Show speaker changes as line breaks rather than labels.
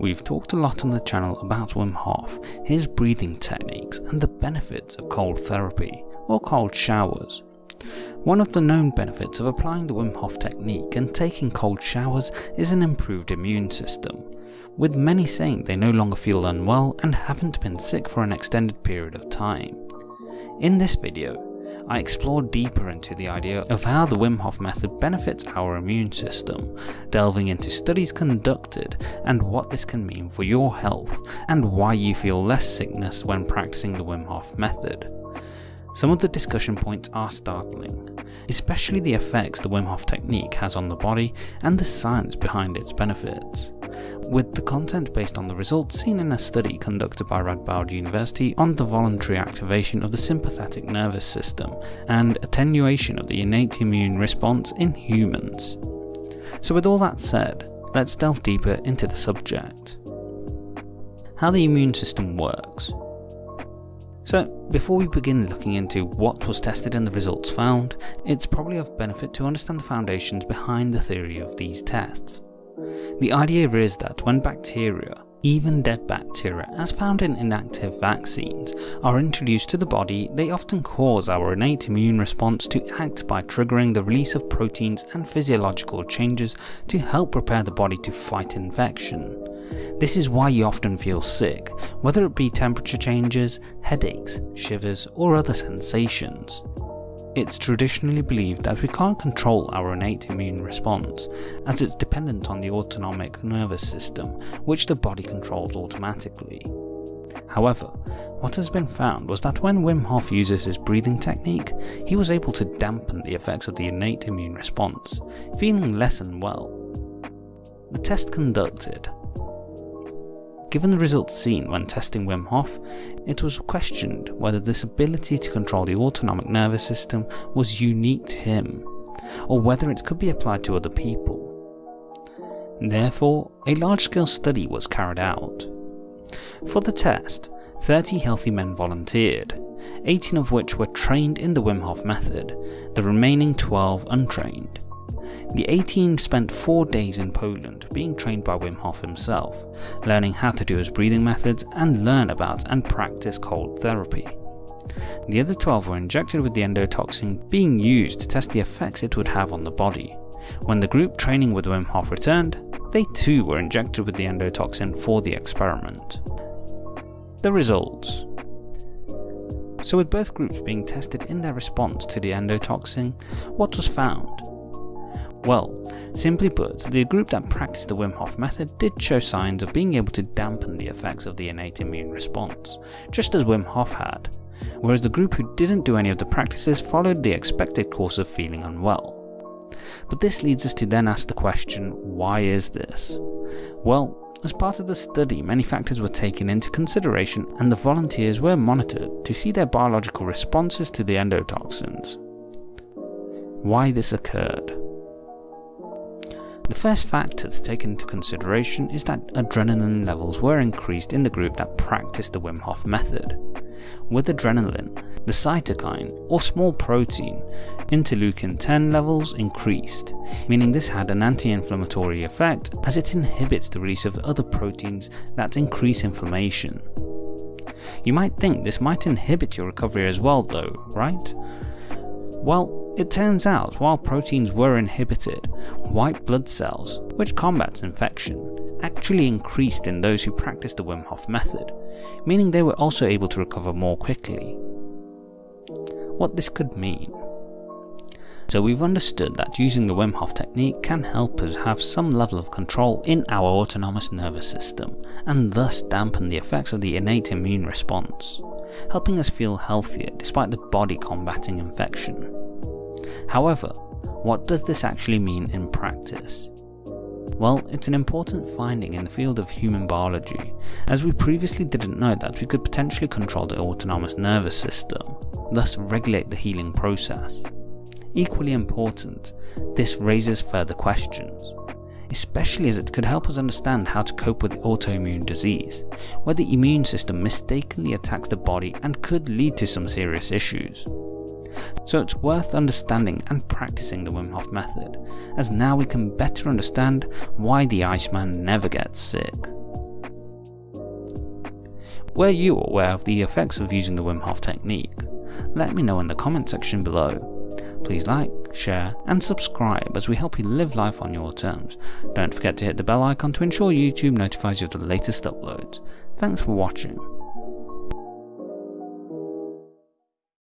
We've talked a lot on the channel about Wim Hof, his breathing techniques and the benefits of cold therapy, or cold showers. One of the known benefits of applying the Wim Hof technique and taking cold showers is an improved immune system, with many saying they no longer feel unwell and haven't been sick for an extended period of time. In this video, I explored deeper into the idea of how the Wim Hof method benefits our immune system, delving into studies conducted and what this can mean for your health, and why you feel less sickness when practicing the Wim Hof method. Some of the discussion points are startling, especially the effects the Wim Hof technique has on the body and the science behind its benefits with the content based on the results seen in a study conducted by Radboud University on the voluntary activation of the sympathetic nervous system and attenuation of the innate immune response in humans. So with all that said, let's delve deeper into the subject. How the immune system works. So before we begin looking into what was tested and the results found, it's probably of benefit to understand the foundations behind the theory of these tests. The idea is that when bacteria, even dead bacteria as found in inactive vaccines, are introduced to the body, they often cause our innate immune response to act by triggering the release of proteins and physiological changes to help prepare the body to fight infection. This is why you often feel sick, whether it be temperature changes, headaches, shivers or other sensations. It's traditionally believed that we can't control our innate immune response, as it's dependent on the autonomic nervous system, which the body controls automatically. However, what has been found was that when Wim Hof uses his breathing technique, he was able to dampen the effects of the innate immune response, feeling less unwell. The test conducted Given the results seen when testing Wim Hof, it was questioned whether this ability to control the autonomic nervous system was unique to him, or whether it could be applied to other people. Therefore, a large-scale study was carried out. For the test, 30 healthy men volunteered, 18 of which were trained in the Wim Hof method, the remaining 12 untrained. The 18 spent 4 days in Poland being trained by Wim Hof himself, learning how to do his breathing methods and learn about and practice cold therapy. The other 12 were injected with the endotoxin being used to test the effects it would have on the body. When the group training with Wim Hof returned, they too were injected with the endotoxin for the experiment. The results so with both groups being tested in their response to the endotoxin, what was found? Well, simply put, the group that practiced the Wim Hof method did show signs of being able to dampen the effects of the innate immune response, just as Wim Hof had, whereas the group who didn't do any of the practices followed the expected course of feeling unwell. But this leads us to then ask the question, why is this? Well, as part of the study, many factors were taken into consideration and the volunteers were monitored to see their biological responses to the endotoxins. Why this occurred? The first factor to take into consideration is that adrenaline levels were increased in the group that practiced the Wim Hof method. With adrenaline, the cytokine, or small protein, interleukin 10 levels increased, meaning this had an anti-inflammatory effect as it inhibits the release of other proteins that increase inflammation. You might think this might inhibit your recovery as well though, right? Well, it turns out while proteins were inhibited, white blood cells, which combats infection, actually increased in those who practiced the Wim Hof method, meaning they were also able to recover more quickly. What this could mean. So we've understood that using the Wim Hof technique can help us have some level of control in our autonomous nervous system, and thus dampen the effects of the innate immune response, helping us feel healthier despite the body combating infection. However, what does this actually mean in practice? Well, it's an important finding in the field of human biology, as we previously didn't know that we could potentially control the autonomous nervous system, thus regulate the healing process. Equally important, this raises further questions, especially as it could help us understand how to cope with autoimmune disease, where the immune system mistakenly attacks the body and could lead to some serious issues. So it's worth understanding and practicing the Wim Hof method, as now we can better understand why the Iceman never gets sick. Were you aware of the effects of using the Wim Hof technique? Let me know in the comment section below. Please like, share, and subscribe as we help you live life on your terms. Don't forget to hit the bell icon to ensure YouTube notifies you of the latest uploads. Thanks for watching.